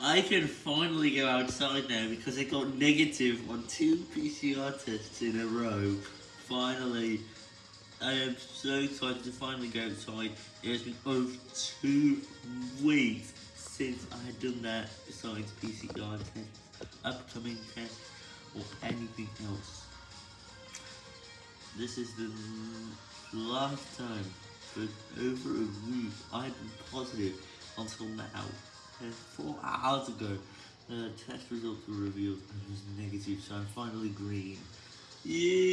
I can finally go outside now because I got negative on two PCR tests in a row. Finally, I am so excited to finally go outside. It has been over two weeks since I had done that besides PCR tests, upcoming tests, or anything else. This is the last time for over a week I've been positive until now. And four hours ago, the test results were revealed and it was negative, so I'm finally green. Yay!